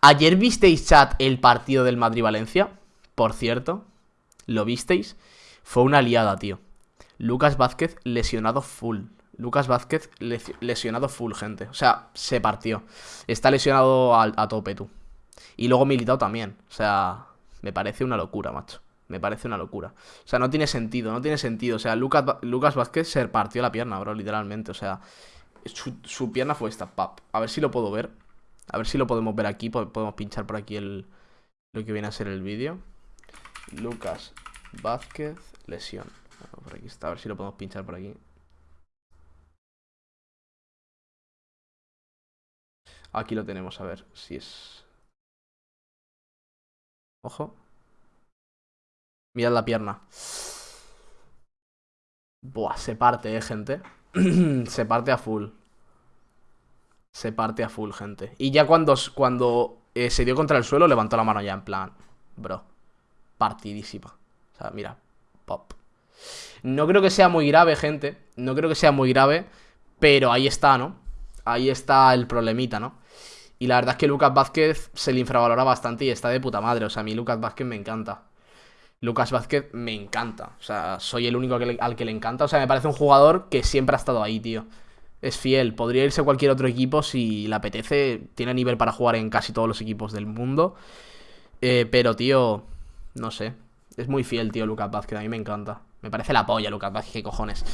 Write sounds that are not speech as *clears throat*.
Ayer visteis, chat, el partido del Madrid-Valencia. Por cierto, ¿lo visteis? Fue una liada, tío. Lucas Vázquez lesionado full. Lucas Vázquez lesionado full, gente. O sea, se partió. Está lesionado a, tope, tú. Y luego militado también. O sea, me parece una locura, macho. Me parece una locura. O sea, no tiene sentido, no tiene sentido. O sea, Lucas, Vázquez se partió la pierna, bro, literalmente. O sea, su, pierna fue esta, pap. A ver si lo puedo ver. A ver si lo podemos ver aquí. Podemos pinchar por aquí el lo que viene a ser el vídeo. Lucas Vázquez, lesión. por aquí está. A ver si lo podemos pinchar por aquí. Aquí lo tenemos, a ver si es... Ojo. Mirad la pierna. Buah, se parte, eh, gente. *clears throat* se parte a full. Se parte a full, gente. Y ya cuando, cuando eh, se dio contra el suelo, levantó la mano ya en plan... Bro, partidísima. O sea, mira, pop. No creo que sea muy grave, gente. No creo que sea muy grave. Pero ahí está, ¿no? Ahí está el problemita, ¿no? Y la verdad es que Lucas Vázquez se le infravalora bastante y está de puta madre. O sea, a mí Lucas Vázquez me encanta. Lucas Vázquez me encanta. O sea, soy el único al que le encanta. O sea, me parece un jugador que siempre ha estado ahí, tío. Es fiel. Podría irse a cualquier otro equipo si le apetece. Tiene nivel para jugar en casi todos los equipos del mundo. Eh, pero, tío, no sé. Es muy fiel, tío, Lucas Vázquez. A mí me encanta. Me parece la polla, Lucas Vázquez. ¿Qué cojones?